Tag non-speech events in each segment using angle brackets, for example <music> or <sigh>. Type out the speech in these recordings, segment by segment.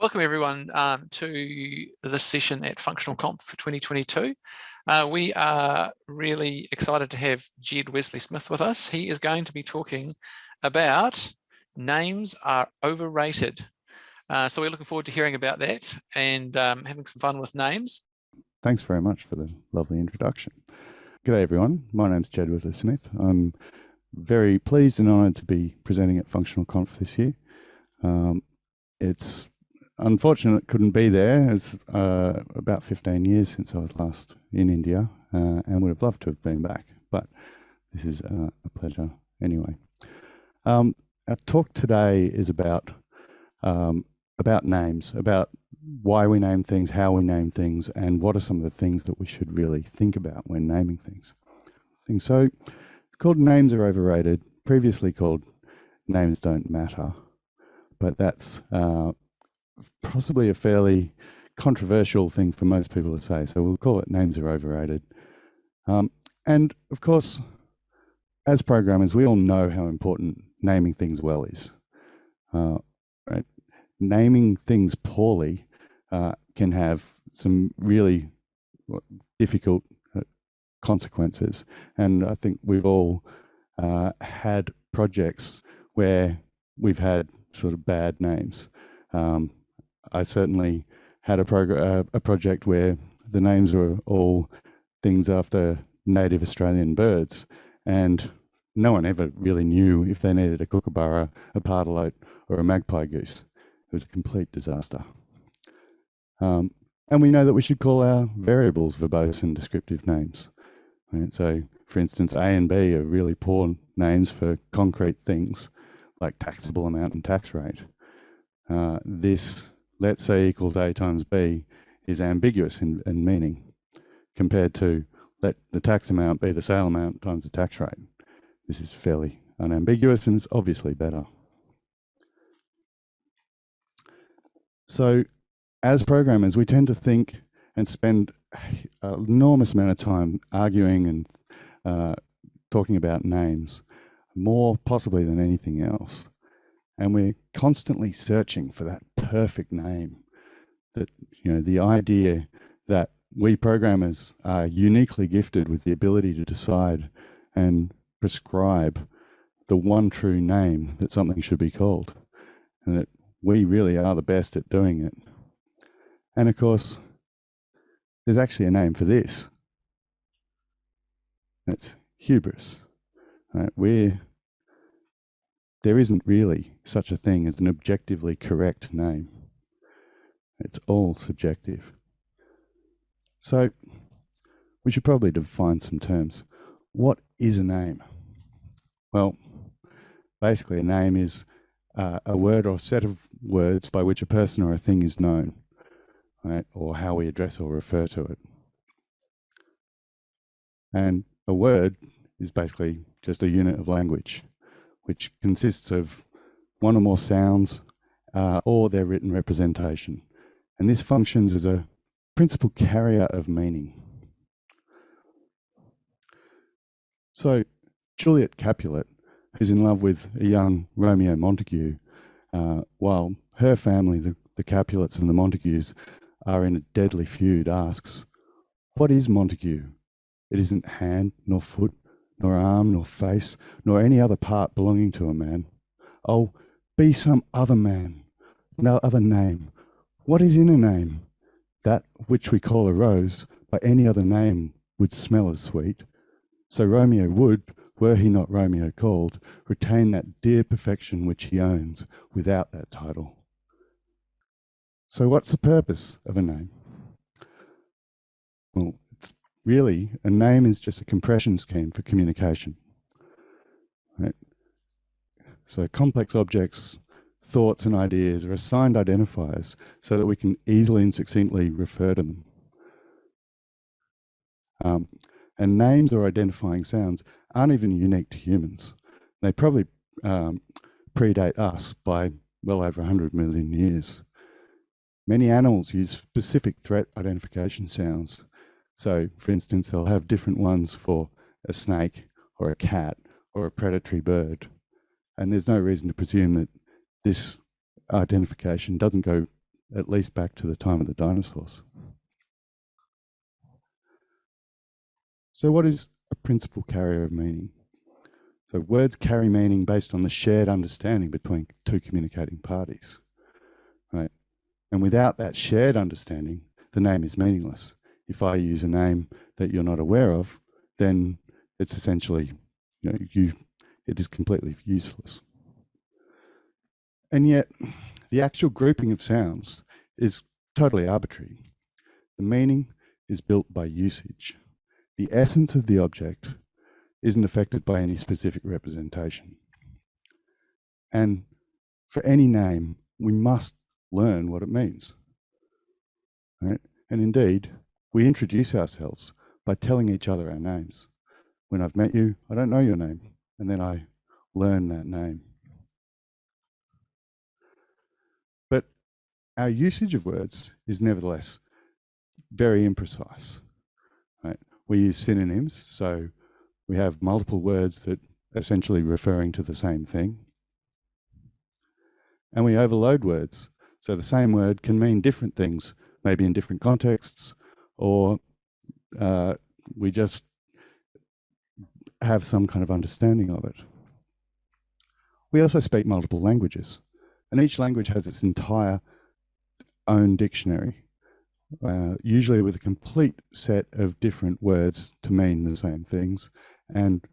Welcome everyone um, to this session at Functional Conf for 2022. Uh, we are really excited to have Jed Wesley Smith with us. He is going to be talking about names are overrated. Uh, so we're looking forward to hearing about that and um, having some fun with names. Thanks very much for the lovely introduction. G'day everyone, my name's Jed Wesley Smith. I'm very pleased and honoured to be presenting at Functional Conf this year. Um, it's unfortunate couldn't be there. It's uh, about 15 years since I was last in India uh, and would have loved to have been back, but this is uh, a pleasure anyway. Um, our talk today is about um, about names, about why we name things, how we name things, and what are some of the things that we should really think about when naming things. Things so called names are overrated, previously called names don't matter, but that's uh, possibly a fairly controversial thing for most people to say. So we'll call it names are overrated. Um, and of course, as programmers, we all know how important naming things well is. Uh, right? Naming things poorly uh, can have some really difficult uh, consequences. And I think we've all uh, had projects where we've had sort of bad names. Um, I certainly had a, uh, a project where the names were all things after native Australian birds, and no one ever really knew if they needed a kookaburra, a pardalote, or a magpie goose. It was a complete disaster. Um, and we know that we should call our variables verbose and descriptive names. Right? So, for instance, A and B are really poor names for concrete things like taxable amount and tax rate. Uh, this let C equals A times B is ambiguous in, in meaning compared to let the tax amount be the sale amount times the tax rate. This is fairly unambiguous and it's obviously better. So as programmers, we tend to think and spend an enormous amount of time arguing and uh, talking about names, more possibly than anything else. And we're constantly searching for that perfect name. That, you know, the idea that we programmers are uniquely gifted with the ability to decide and prescribe the one true name that something should be called. And that we really are the best at doing it. And of course, there's actually a name for this. It's hubris. Right? We're there isn't really such a thing as an objectively correct name. It's all subjective. So we should probably define some terms. What is a name? Well, basically a name is uh, a word or set of words by which a person or a thing is known, right? or how we address or refer to it. And a word is basically just a unit of language which consists of one or more sounds uh, or their written representation. And this functions as a principal carrier of meaning. So Juliet Capulet, who's in love with a young Romeo Montague, uh, while her family, the, the Capulets and the Montagues, are in a deadly feud, asks, What is Montague? It isn't hand nor foot nor arm, nor face, nor any other part belonging to a man. Oh, be some other man, no other name. What is in a name? That which we call a rose, by any other name would smell as sweet. So Romeo would, were he not Romeo called, retain that dear perfection which he owns without that title. So what's the purpose of a name? Really, a name is just a compression scheme for communication. Right? So complex objects, thoughts and ideas are assigned identifiers so that we can easily and succinctly refer to them. Um, and names or identifying sounds aren't even unique to humans. They probably um, predate us by well over 100 million years. Many animals use specific threat identification sounds so for instance, they'll have different ones for a snake or a cat or a predatory bird. And there's no reason to presume that this identification doesn't go at least back to the time of the dinosaurs. So what is a principal carrier of meaning? So words carry meaning based on the shared understanding between two communicating parties, right? And without that shared understanding, the name is meaningless. If I use a name that you're not aware of, then it's essentially, you know, you, it is completely useless. And yet, the actual grouping of sounds is totally arbitrary. The meaning is built by usage. The essence of the object isn't affected by any specific representation. And for any name, we must learn what it means. Right? And indeed, we introduce ourselves by telling each other our names. When I've met you, I don't know your name, and then I learn that name. But our usage of words is nevertheless very imprecise. Right? We use synonyms, so we have multiple words that essentially referring to the same thing. And we overload words. So the same word can mean different things, maybe in different contexts, or uh, we just have some kind of understanding of it. We also speak multiple languages, and each language has its entire own dictionary, uh, usually with a complete set of different words to mean the same things, and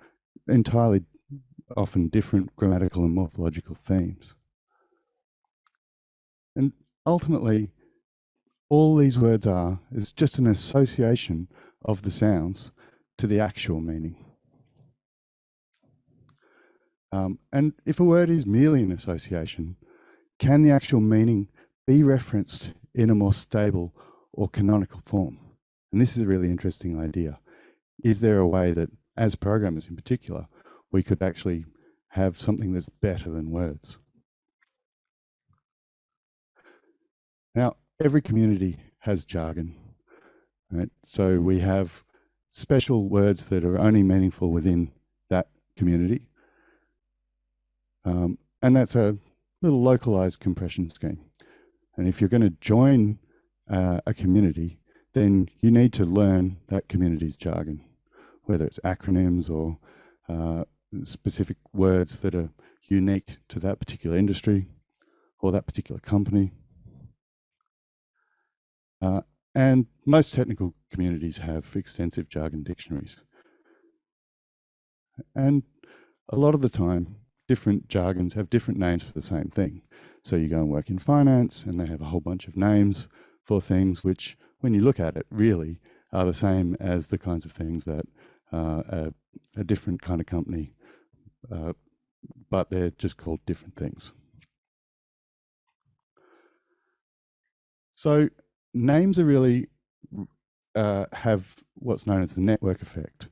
entirely often different grammatical and morphological themes. And ultimately, all these words are is just an association of the sounds to the actual meaning. Um, and if a word is merely an association, can the actual meaning be referenced in a more stable or canonical form? And this is a really interesting idea. Is there a way that as programmers in particular, we could actually have something that's better than words. Now, every community has jargon, right? So we have special words that are only meaningful within that community. Um, and that's a little localized compression scheme. And if you're going to join uh, a community, then you need to learn that community's jargon whether it's acronyms or uh, specific words that are unique to that particular industry or that particular company. Uh, and most technical communities have extensive jargon dictionaries. And a lot of the time, different jargons have different names for the same thing. So you go and work in finance and they have a whole bunch of names for things which, when you look at it, really are the same as the kinds of things that uh, a, a, different kind of company, uh, but they're just called different things. So names are really uh, have what's known as the network effect.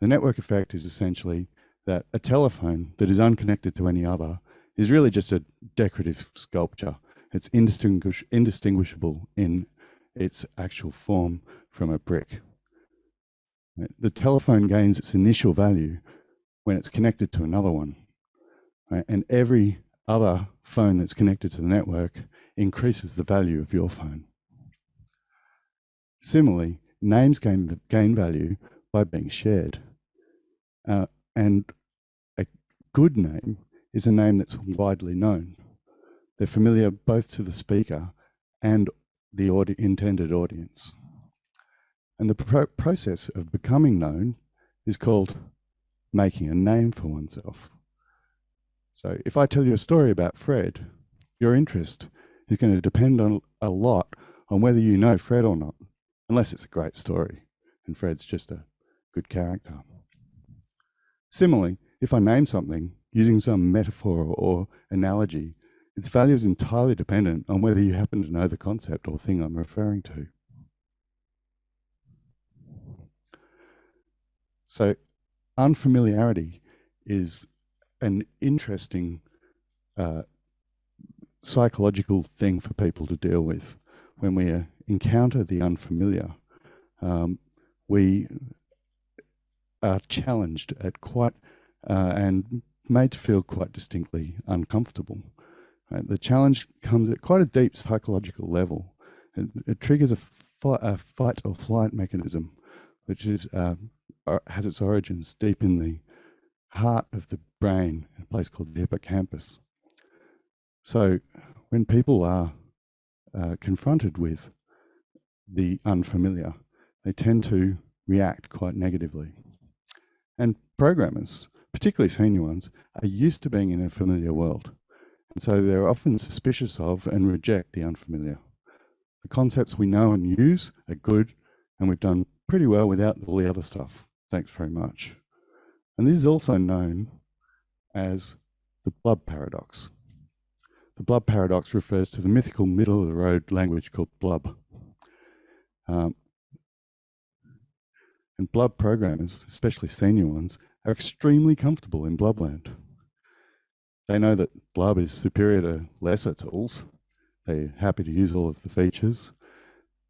The network effect is essentially that a telephone that is unconnected to any other is really just a decorative sculpture. It's indistinguish indistinguishable in its actual form from a brick. The telephone gains its initial value when it's connected to another one. Right? And every other phone that's connected to the network increases the value of your phone. Similarly, names gain, gain value by being shared. Uh, and a good name is a name that's widely known. They're familiar both to the speaker and the audi intended audience. And the pro process of becoming known is called making a name for oneself. So if I tell you a story about Fred, your interest is going to depend on a lot on whether you know Fred or not, unless it's a great story and Fred's just a good character. Similarly, if I name something using some metaphor or analogy, its value is entirely dependent on whether you happen to know the concept or thing I'm referring to. So unfamiliarity is an interesting uh, psychological thing for people to deal with. When we uh, encounter the unfamiliar, um, we are challenged at quite uh, and made to feel quite distinctly uncomfortable. Right? The challenge comes at quite a deep psychological level. It, it triggers a, fi a, fight or flight mechanism, which is uh, has its origins deep in the heart of the brain, a place called the hippocampus. So when people are uh, confronted with the unfamiliar, they tend to react quite negatively. And programmers, particularly senior ones, are used to being in a familiar world. And so they're often suspicious of and reject the unfamiliar. The concepts we know and use are good, and we've done pretty well without all the other stuff. Thanks very much. And this is also known as the Blub paradox. The Blub paradox refers to the mythical middle of the road language called Blub. Um, and Blub programmers, especially senior ones, are extremely comfortable in Blubland. They know that Blub is superior to lesser tools. They're happy to use all of the features.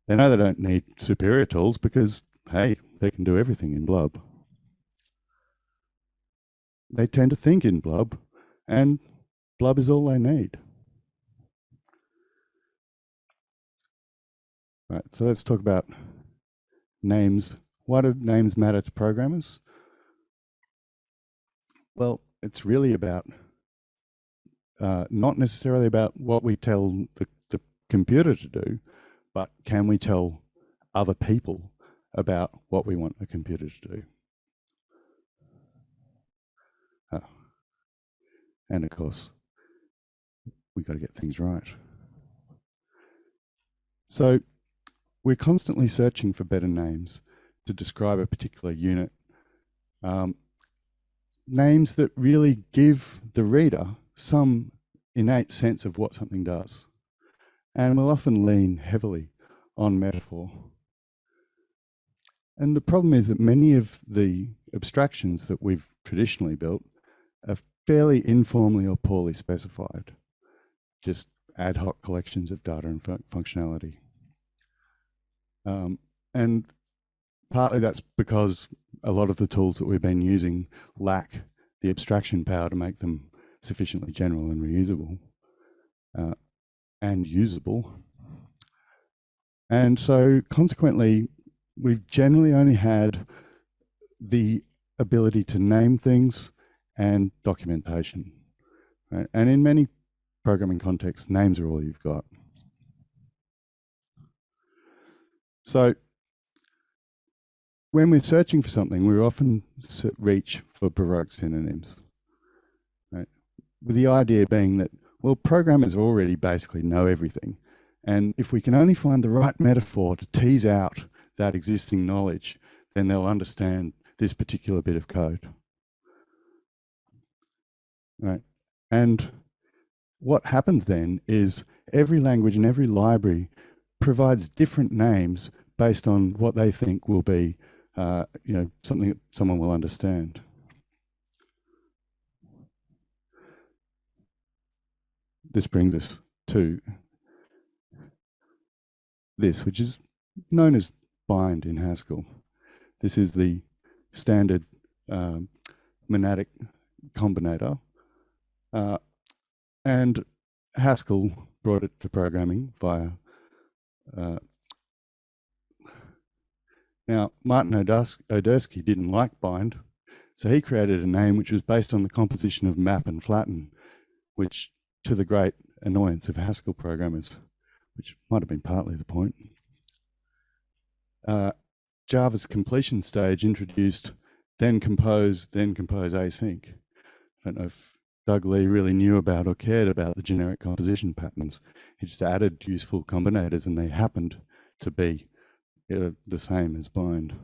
They know they don't need superior tools because, hey, they can do everything in Blub. They tend to think in Blub, and Blub is all they need. Right, so let's talk about names why do names matter to programmers? Well, it's really about uh, not necessarily about what we tell the, the computer to do, but can we tell other people about what we want a computer to do? Oh. And of course, we got to get things right. So we're constantly searching for better names to describe a particular unit. Um, names that really give the reader some innate sense of what something does. And we'll often lean heavily on metaphor. And the problem is that many of the abstractions that we've traditionally built are fairly informally or poorly specified, just ad hoc collections of data and functionality. Um, and partly that's because a lot of the tools that we've been using lack the abstraction power to make them sufficiently general and reusable uh, and usable. And so consequently, we've generally only had the ability to name things and documentation. Right? And in many programming contexts, names are all you've got. So when we're searching for something, we often reach for Baroque synonyms, right? With the idea being that, well, programmers already basically know everything. And if we can only find the right metaphor to tease out that existing knowledge, then they'll understand this particular bit of code. Right? And what happens then is every language and every library provides different names based on what they think will be uh, you know, something that someone will understand. This brings us to this, which is known as bind in Haskell. This is the standard um, monadic combinator. Uh, and Haskell brought it to programming via now, Martin Odersky didn't like bind, so he created a name which was based on the composition of map and flatten, which to the great annoyance of Haskell programmers, which might have been partly the point. Uh, Java's completion stage introduced then compose, then compose async. I don't know if Doug Lea really knew about or cared about the generic composition patterns. He just added useful combinators and they happened to be uh, the same as bind.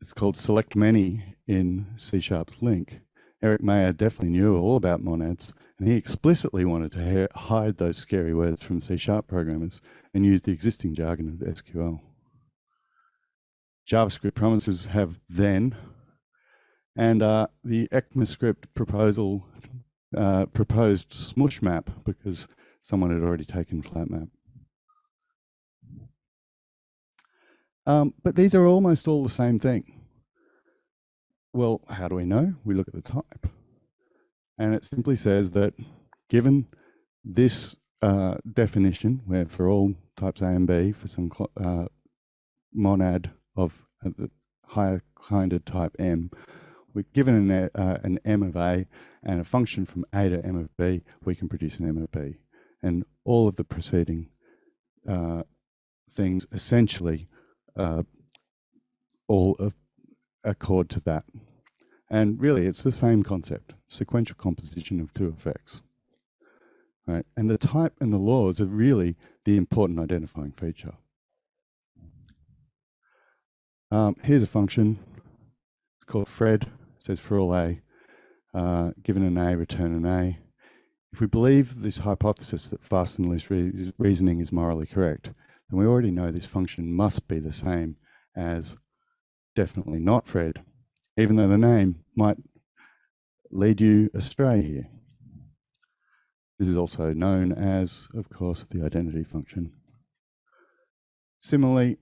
It's called select many in C Sharp's LINQ. Erik Meijer definitely knew all about monads, and he explicitly wanted to hide those scary words from C Sharp programmers and use the existing jargon of SQL. JavaScript promises have then, and uh, the ECMAScript proposal uh, proposed smoosh map because someone had already taken flatmap. Um, but these are almost all the same thing. Well, how do we know? We look at the type. And it simply says that given this uh, definition, where for all types A and B, for some uh, monad of uh, the higher kinded type M, we're given an, uh, an M of A and a function from A to M of B, we can produce an M of B. And all of the preceding uh, things essentially uh, all accord to that. And really, it's the same concept, sequential composition of two effects. Right? And the type and the laws are really the important identifying feature. Um, here's a function. It's called Fred. Says for all A, uh, given an A, return an A. If we believe this hypothesis that fast and loose re reasoning is morally correct, then we already know this function must be the same as definitely not Fred, even though the name might lead you astray here. This is also known as, of course, the identity function. Similarly,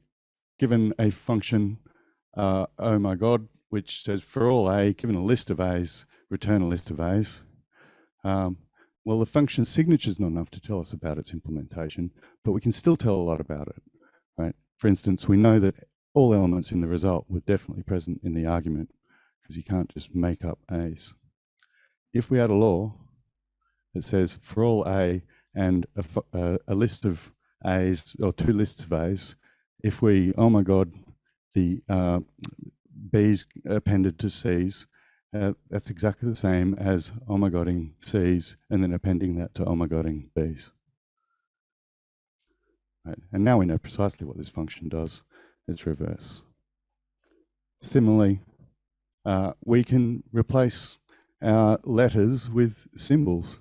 given a function, uh, oh my God, which says for all A, given a list of A's, return a list of A's. Um, well, the function signature is not enough to tell us about its implementation, but we can still tell a lot about it, right? For instance, we know that all elements in the result were definitely present in the argument because you can't just make up A's. If we had a law that says for all A and a, a, a list of A's or two lists of A's, if we, oh my God, the uh, B's appended to C's, uh, that's exactly the same as oh C's and then appending that to oh B's. Right. And now we know precisely what this function does its reverse. Similarly, uh, we can replace our letters with symbols.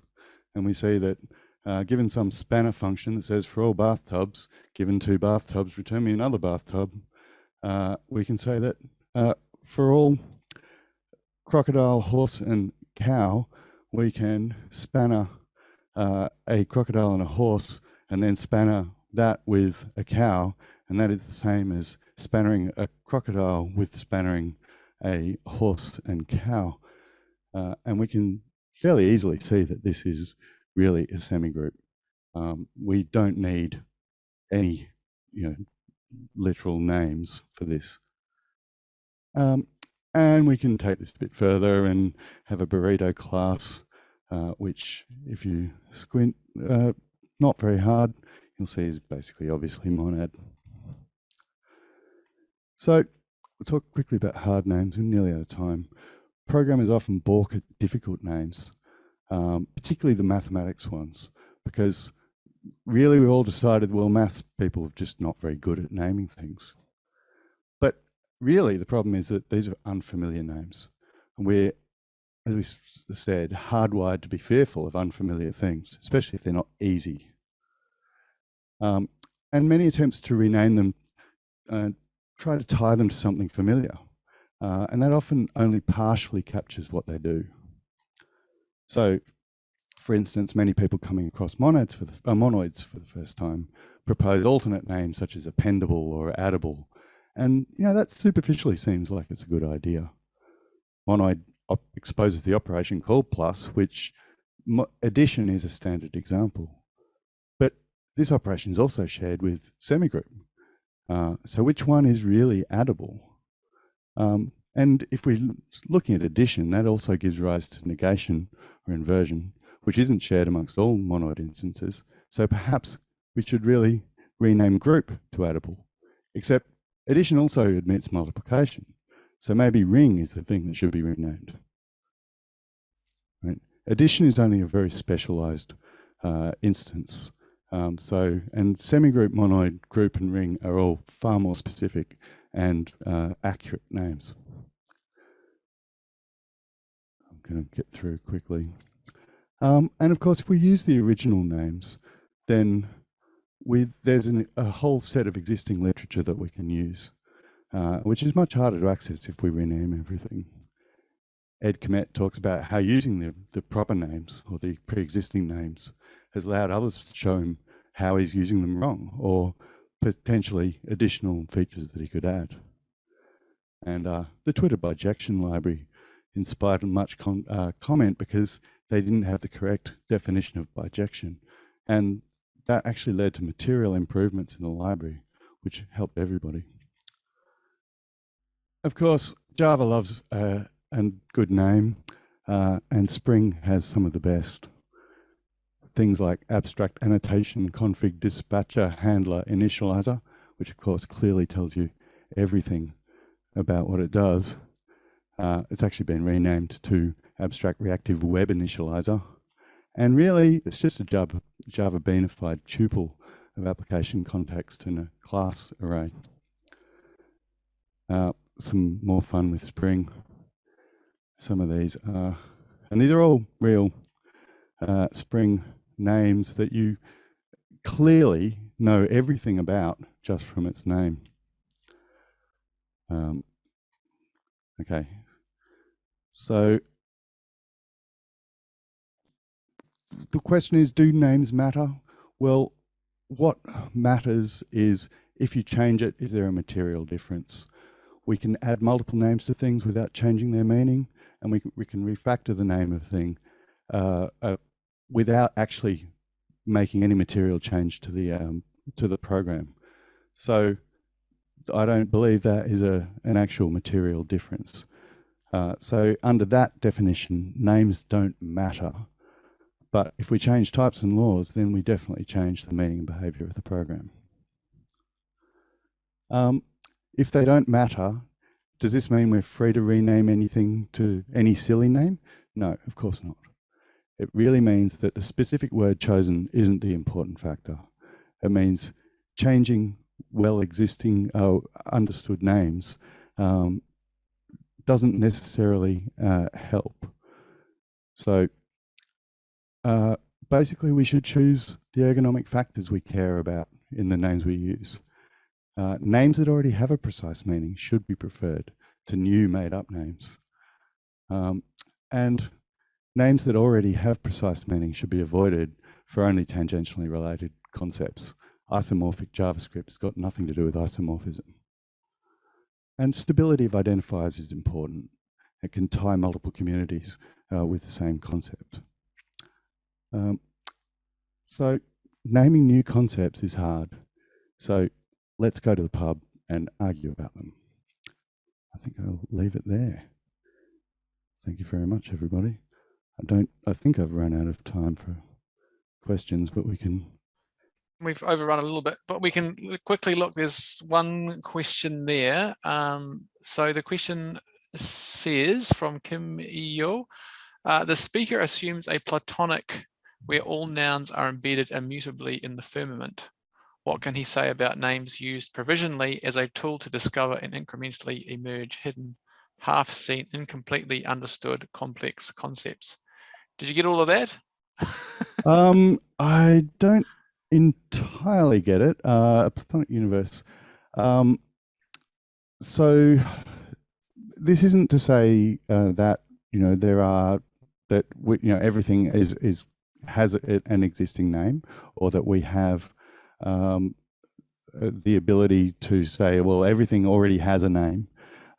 And we see that uh, given some spanner function that says for all bathtubs, given two bathtubs, return me another bathtub, uh, we can say that uh, for all crocodile, horse, and cow, we can spanner uh, a crocodile and a horse, and then spanner that with a cow, and that is the same as spannering a crocodile with spannering a horse and cow. Uh, and we can fairly easily see that this is really a semigroup. Um, we don't need any you know, literal names for this. Um, and we can take this a bit further and have a burrito class, uh, which if you squint, uh, not very hard, you'll see is basically obviously monad. So we'll talk quickly about hard names. We're nearly out of time. Programmers often balk at difficult names, um, particularly the mathematics ones, because really we've all decided, well, maths people are just not very good at naming things. Really the problem is that these are unfamiliar names. And we're, as we said, hardwired to be fearful of unfamiliar things, especially if they're not easy. Um, and many attempts to rename them uh, try to tie them to something familiar. Uh, and that often only partially captures what they do. So, for instance, many people coming across monads for the, uh, monoids for the first time propose alternate names such as appendable or addable. And, you know, that superficially seems like it's a good idea. Monoid exposes the operation called plus, which addition is a standard example. But this operation is also shared with semigroup. Uh, so which one is really addable? Um, and if we're looking at addition, that also gives rise to negation or inversion, which isn't shared amongst all monoid instances. So perhaps we should really rename group to addable, except addition also admits multiplication. So maybe ring is the thing that should be renamed. Right? Addition is only a very specialized uh, instance um, so, and semigroup, monoid, group, and ring are all far more specific and uh, accurate names. I'm going to get through quickly. Um, and of course, if we use the original names, then with, there's an, a whole set of existing literature that we can use, uh, which is much harder to access if we rename everything. Ed Kmett talks about how using the, the proper names or the pre-existing names has allowed others to show him how he's using them wrong or potentially additional features that he could add. And uh, the Twitter bijection library inspired much com uh, comment because they didn't have the correct definition of bijection. And that actually led to material improvements in the library, which helped everybody. Of course, Java loves uh, a good name, uh, and Spring has some of the best. Things like abstract annotation, config dispatcher, handler, initializer, which of course clearly tells you everything about what it does. Uh, it's actually been renamed to abstract reactive web initializer. And really, it's just a Java, Java beanified tuple of application context in a class array. Uh, some more fun with Spring. Some of these are, and these are all real uh, Spring names that you clearly know everything about just from its name. Um, okay, so the question is, do names matter? Well, what matters is if you change it, is there a material difference? We can add multiple names to things without changing their meaning, and we, we can refactor the name of a thing uh, uh, without actually making any material change to the um, to the program. So I don't believe that is a an actual material difference. Uh, so under that definition, names don't matter. But if we change types and laws, then we definitely change the meaning and behavior of the program. Um, if they don't matter, does this mean we're free to rename anything to any silly name? No, of course not. It really means that the specific word chosen isn't the important factor. It means changing well existing uh, understood names um, doesn't necessarily uh, help. So uh, basically we should choose the ergonomic factors we care about in the names we use. Uh, names that already have a precise meaning should be preferred to new made up names. Um, and names that already have precise meaning should be avoided for only tangentially related concepts. Isomorphic JavaScript has got nothing to do with isomorphism. And stability of identifiers is important. It can tie multiple communities uh, with the same concept. Um, so naming new concepts is hard. So let's go to the pub and argue about them. I think I'll leave it there. Thank you very much, everybody. I don't, I think I've run out of time for questions, but we can we've overrun a little bit, but we can quickly look. There's one question there. Um, so the question says from Kim Iyo, uh, the speaker assumes a platonic where all nouns are embedded immutably in the firmament. What can he say about names used provisionally as a tool to discover and incrementally emerge hidden, half seen, incompletely understood complex concepts? Did you get all of that? <laughs> um, I don't entirely get it. Uh, a platonic universe. Um, so this isn't to say uh, that you know there are that you know everything is is has an existing name, or that we have um, uh, the ability to say, well, everything already has a name.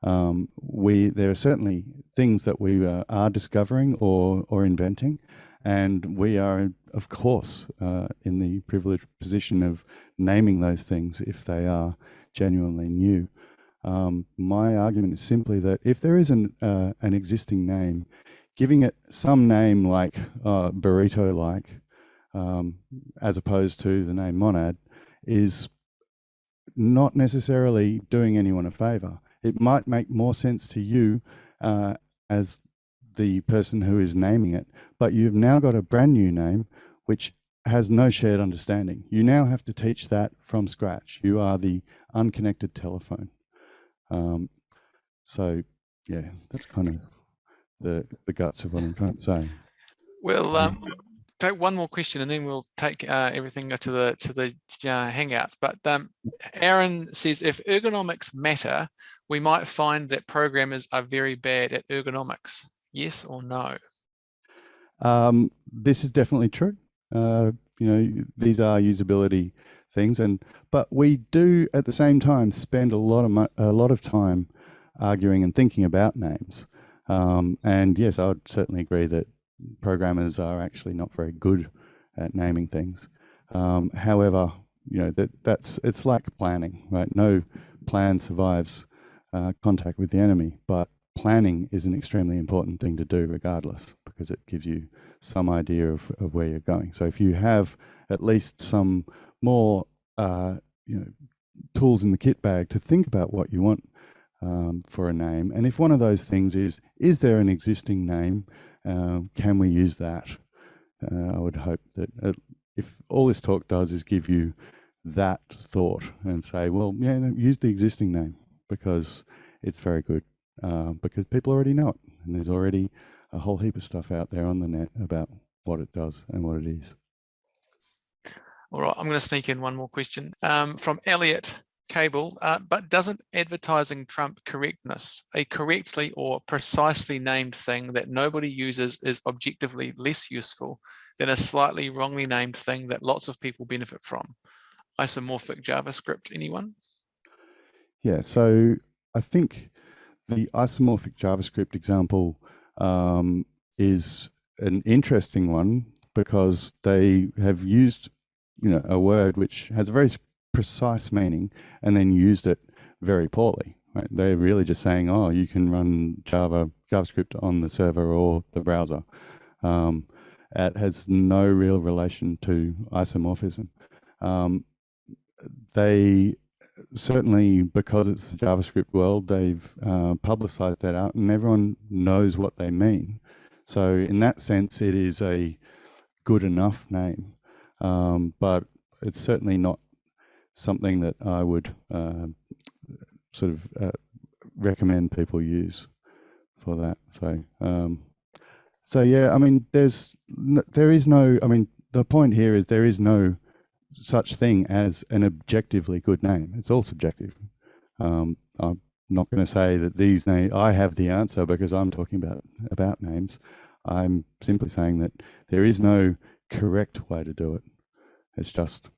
Um, we there are certainly things that we uh, are discovering or or inventing, and we are, of course, uh, in the privileged position of naming those things if they are genuinely new. Um, my argument is simply that if there is an, uh, an existing name, giving it some name like uh, burrito-like, um, as opposed to the name monad, is not necessarily doing anyone a favor. It might make more sense to you uh, as the person who is naming it, but you've now got a brand new name which has no shared understanding. You now have to teach that from scratch. You are the unconnected telephone. Um, so yeah, that's kind of the, the guts of what I'm trying to say. Well, um, take one more question and then we'll take uh, everything to the to the uh, Hangout. But um, Aaron says, if ergonomics matter, we might find that programmers are very bad at ergonomics. Yes or no? Um, this is definitely true. Uh, you know, these are usability things, and but we do at the same time spend a lot of a lot of time arguing and thinking about names. Um, and yes, I would certainly agree that programmers are actually not very good at naming things. Um, however, you know that that's it's like planning, right? No plan survives uh, contact with the enemy, but planning is an extremely important thing to do regardless because it gives you some idea of, of where you're going. So if you have at least some more uh, you know tools in the kit bag to think about what you want um, for a name, and if one of those things is is there an existing name, um, can we use that? Uh, I would hope that uh, if all this talk does is give you that thought and say, well, yeah, no, use the existing name because it's very good uh, because people already know it and there's already a whole heap of stuff out there on the net about what it does and what it is. All right, I'm going to sneak in one more question um, from Elliot Cable. Uh, but doesn't advertising trump correctness? A correctly or precisely named thing that nobody uses is objectively less useful than a slightly wrongly named thing that lots of people benefit from. Isomorphic JavaScript, anyone? Yeah, so I think the isomorphic JavaScript example um, is an interesting one because they have used you know a word which has a very precise meaning and then used it very poorly right? they're really just saying oh you can run java javascript on the server or the browser um, it has no real relation to isomorphism um, they certainly because it's the JavaScript world, they've uh, publicized that out and everyone knows what they mean. So in that sense, it is a good enough name, um, but it's certainly not something that I would uh, sort of uh, recommend people use for that. So, um, so yeah, I mean, there's, there is no, I mean, the point here is there is no such thing as an objectively good name. It's all subjective. Um, I'm not going to say that these names, I have the answer because I'm talking about, about names. I'm simply saying that there is no correct way to do it. It's just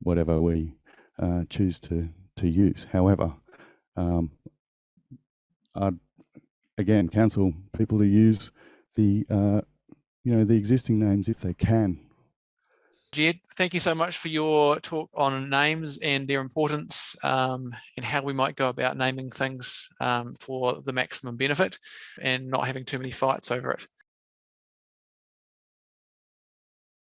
whatever we uh, choose to, to use. However, um, I'd again counsel people to use the uh, you know the existing names if they can Jed, thank you so much for your talk on names and their importance um, and how we might go about naming things um, for the maximum benefit and not having too many fights over it.